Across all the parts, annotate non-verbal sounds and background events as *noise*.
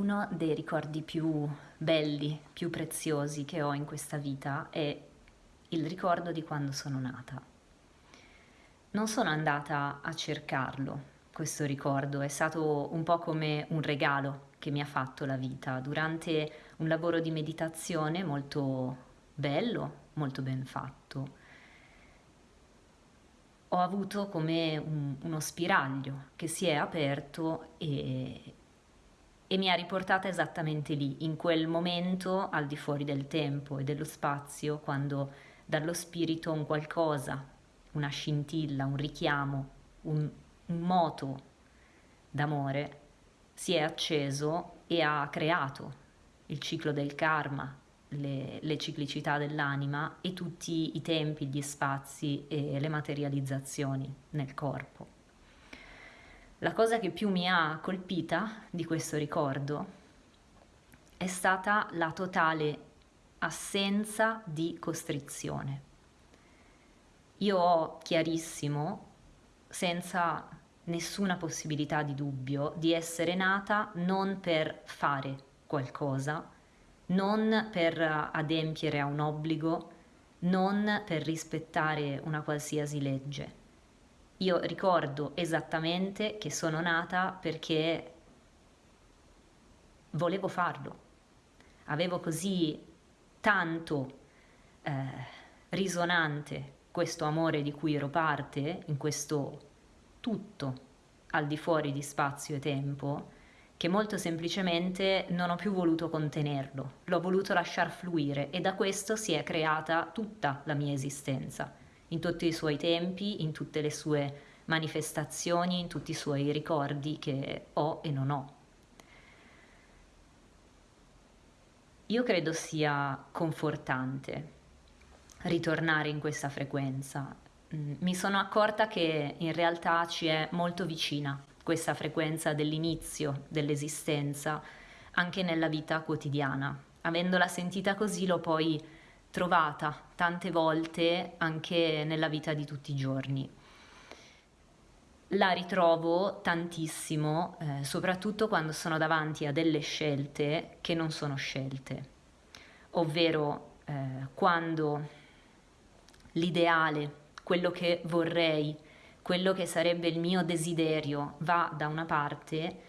Uno dei ricordi più belli, più preziosi che ho in questa vita è il ricordo di quando sono nata. Non sono andata a cercarlo, questo ricordo, è stato un po' come un regalo che mi ha fatto la vita durante un lavoro di meditazione molto bello, molto ben fatto. Ho avuto come un, uno spiraglio che si è aperto e, e mi ha riportata esattamente lì, in quel momento al di fuori del tempo e dello spazio, quando dallo spirito un qualcosa, una scintilla, un richiamo, un, un moto d'amore si è acceso e ha creato il ciclo del karma, le, le, ciclicità dell'anima e tutti i tempi, gli spazi e le materializzazioni nel corpo. La cosa che più mi ha colpita di questo ricordo è stata la totale assenza di costrizione. Io ho chiarissimo, senza nessuna possibilità di dubbio, di essere nata non per fare qualcosa, non per adempiere a un obbligo, non per rispettare una qualsiasi legge io ricordo esattamente che sono nata perché volevo farlo. Avevo così tanto eh, risonante questo amore di cui ero parte, in questo tutto al di fuori di spazio e tempo, che molto semplicemente non ho più voluto contenerlo, l'ho voluto lasciar fluire e da questo si è creata tutta la mia esistenza in tutti i suoi tempi, in tutte le sue manifestazioni, in tutti i suoi ricordi che ho e non ho. Io credo sia confortante ritornare in questa frequenza. Mm, mi sono accorta che in realtà ci è molto vicina questa frequenza dell'inizio dell'esistenza anche nella vita quotidiana. Avendola sentita così l'ho poi trovata tante volte anche nella vita di tutti i giorni. La ritrovo tantissimo, eh, soprattutto quando sono davanti a delle scelte che non sono scelte, ovvero eh, quando l'ideale, quello che vorrei, quello che sarebbe il mio desiderio va da una parte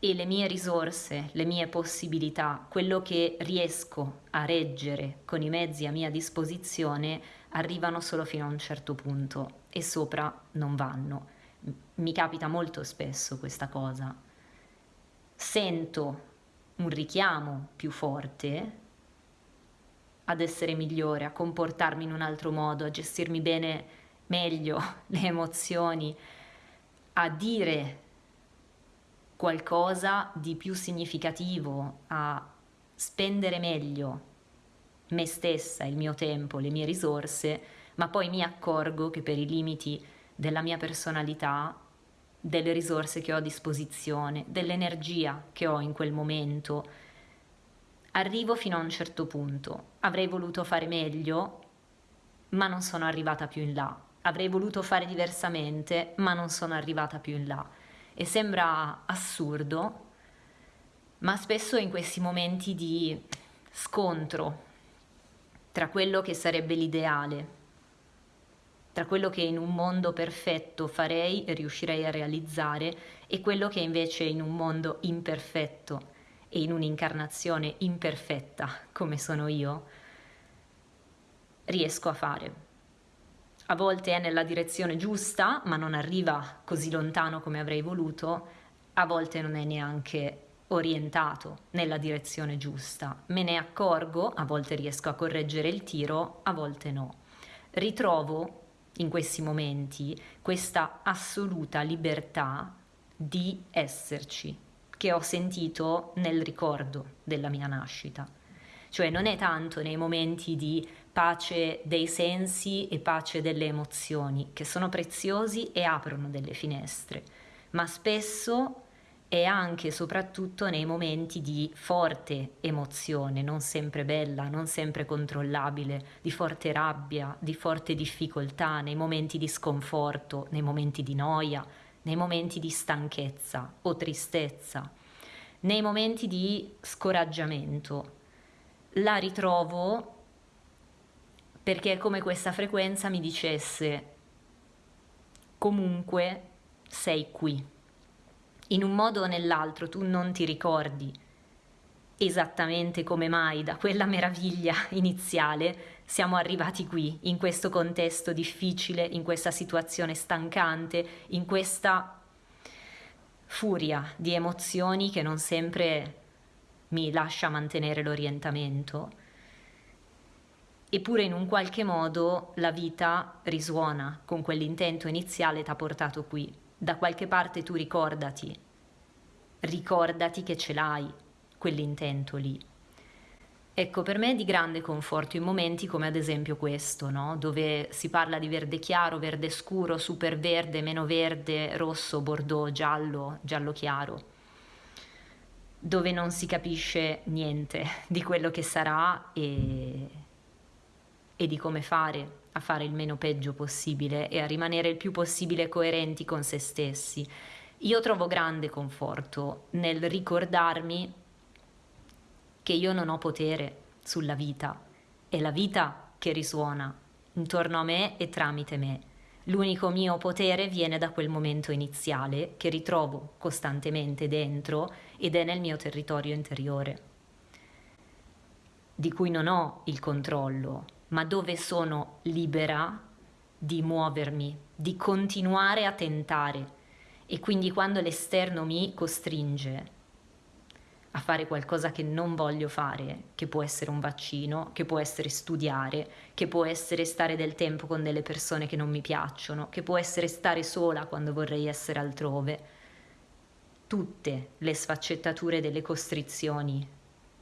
e le mie risorse, le mie possibilità, quello che riesco a reggere con i mezzi a mia disposizione arrivano solo fino a un certo punto e sopra non vanno. Mi capita molto spesso questa cosa. Sento un richiamo più forte ad essere migliore, a comportarmi in un altro modo, a gestirmi bene meglio *laughs* le emozioni, a dire qualcosa di più significativo, a spendere meglio me stessa, il mio tempo, le mie risorse, ma poi mi accorgo che per i limiti della mia personalità, delle risorse che ho a disposizione, dell'energia che ho in quel momento, arrivo fino a un certo punto. Avrei voluto fare meglio, ma non sono arrivata più in là. Avrei voluto fare diversamente, ma non sono arrivata più in là e sembra assurdo, ma spesso in questi momenti di scontro tra quello che sarebbe l'ideale, tra quello che in un mondo perfetto farei e riuscirei a realizzare e quello che invece in un mondo imperfetto e in un'incarnazione imperfetta come sono io, riesco a fare a volte è nella direzione giusta, ma non arriva così lontano come avrei voluto, a volte non è neanche orientato nella direzione giusta. Me ne accorgo, a volte riesco a correggere il tiro, a volte no. Ritrovo in questi momenti questa assoluta libertà di esserci che ho sentito nel ricordo della mia nascita. Cioè non è tanto nei momenti di pace dei sensi e pace delle emozioni, che sono preziosi e aprono delle finestre, ma spesso è anche e soprattutto nei momenti di forte emozione, non sempre bella, non sempre controllabile, di forte rabbia, di forte difficoltà, nei momenti di sconforto, nei momenti di noia, nei momenti di stanchezza o tristezza, nei momenti di scoraggiamento. La ritrovo perché è come questa frequenza mi dicesse comunque sei qui. In un modo o nell'altro tu non ti ricordi esattamente come mai da quella meraviglia iniziale siamo arrivati qui, in questo contesto difficile, in questa situazione stancante, in questa furia di emozioni che non sempre mi lascia mantenere l'orientamento. Eppure in un qualche modo la vita risuona con quell'intento iniziale ti ha portato qui. Da qualche parte tu ricordati, ricordati che ce l'hai, quell'intento lì. Ecco, per me è di grande conforto in momenti come ad esempio questo, no? dove si parla di verde chiaro, verde scuro, super verde, meno verde, rosso, bordeaux, giallo, giallo chiaro, dove non si capisce niente di quello che sarà e, e di come fare a fare il meno peggio possibile e a rimanere il più possibile coerenti con se stessi. Io trovo grande conforto nel ricordarmi che io non ho potere sulla vita, è la vita che risuona intorno a me e tramite me. L'unico mio potere viene da quel momento iniziale che ritrovo costantemente dentro ed è nel mio territorio interiore, di cui non ho il controllo, ma dove sono libera di muovermi, di continuare a tentare. E quindi quando l'esterno mi costringe a fare qualcosa che non voglio fare, che può essere un vaccino, che può essere studiare, che può essere stare del tempo con delle persone che non mi piacciono, che può essere stare sola quando vorrei essere altrove. Tutte le sfaccettature delle costrizioni,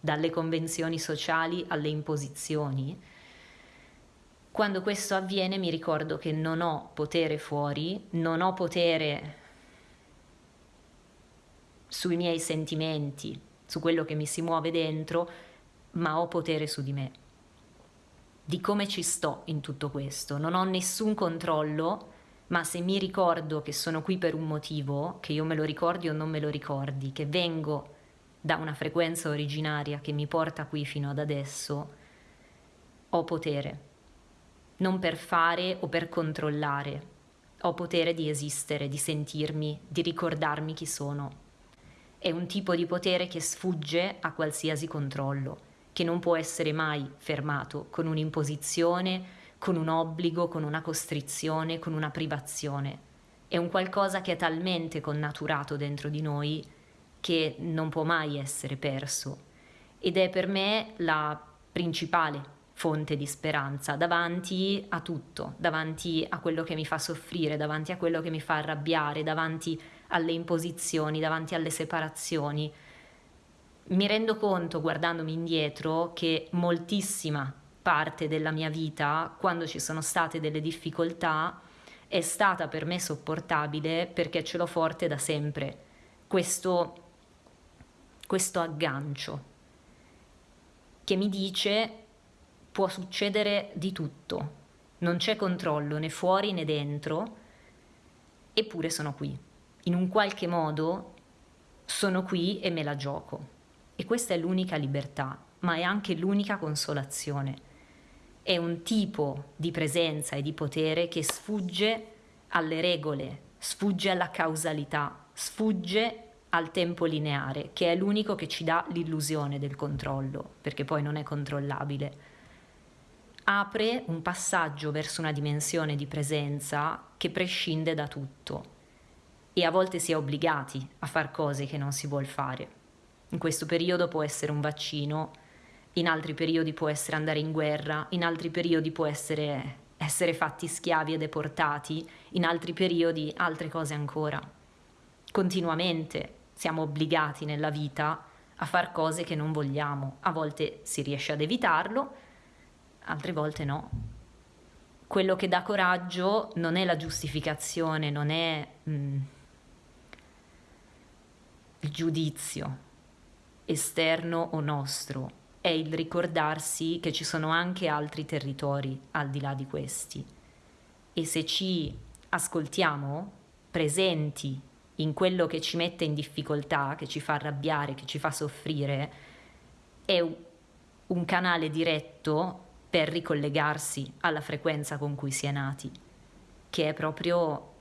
dalle convenzioni sociali alle imposizioni. Quando questo avviene mi ricordo che non ho potere fuori, non ho potere sui miei sentimenti, su quello che mi si muove dentro, ma ho potere su di me. Di come ci sto in tutto questo. Non ho nessun controllo, ma se mi ricordo che sono qui per un motivo, che io me lo ricordi o non me lo ricordi, che vengo da una frequenza originaria che mi porta qui fino ad adesso, ho potere. Non per fare o per controllare, ho potere di esistere, di sentirmi, di ricordarmi chi sono. È un tipo di potere che sfugge a qualsiasi controllo, che non può essere mai fermato con un'imposizione, con un obbligo, con una costrizione, con una privazione. È un qualcosa che è talmente connaturato dentro di noi che non può mai essere perso. Ed è per me la principale fonte di speranza davanti a tutto, davanti a quello che mi fa soffrire, davanti a quello che mi fa arrabbiare, davanti alle imposizioni, davanti alle separazioni. Mi rendo conto, guardandomi indietro, che moltissima parte della mia vita, quando ci sono state delle difficoltà, è stata per me sopportabile perché ce l'ho forte da sempre. Questo, questo aggancio che mi dice può succedere di tutto, non c'è controllo né fuori né dentro, eppure sono qui. In un qualche modo sono qui e me la gioco. E questa è l'unica libertà, ma è anche l'unica consolazione. È un tipo di presenza e di potere che sfugge alle regole, sfugge alla causalità, sfugge al tempo lineare, che è l'unico che ci dà l'illusione del controllo, perché poi non è controllabile apre un passaggio verso una dimensione di presenza che prescinde da tutto e a volte si è obbligati a fare cose che non si vuole fare. In questo periodo può essere un vaccino, in altri periodi può essere andare in guerra, in altri periodi può essere essere fatti schiavi e deportati, in altri periodi altre cose ancora. Continuamente siamo obbligati nella vita a fare cose che non vogliamo, a volte si riesce ad evitarlo, altre volte no. Quello che dà coraggio non è la giustificazione, non è mh, mm, il giudizio esterno o nostro, è il ricordarsi che ci sono anche altri territori al di là di questi. E se ci ascoltiamo, presenti in quello che ci mette in difficoltà, che ci fa arrabbiare, che ci fa soffrire, è un canale diretto per ricollegarsi alla frequenza con cui si è nati, che è proprio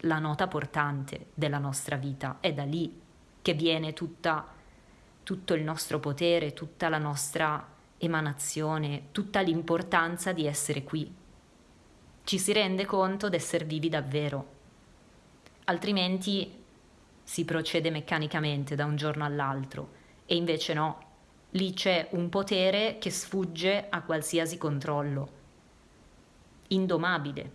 la nota portante della nostra vita. È da lì che viene tutta, tutto il nostro potere, tutta la nostra emanazione, tutta l'importanza di essere qui. Ci si rende conto d'essere vivi davvero altrimenti si procede meccanicamente da un giorno all'altro e invece no, lì c'è un potere che sfugge a qualsiasi controllo, indomabile,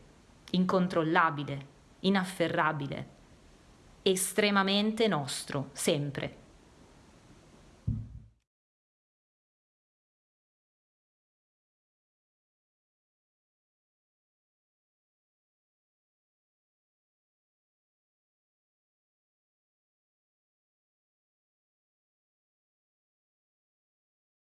incontrollabile, inafferrabile, estremamente nostro, sempre.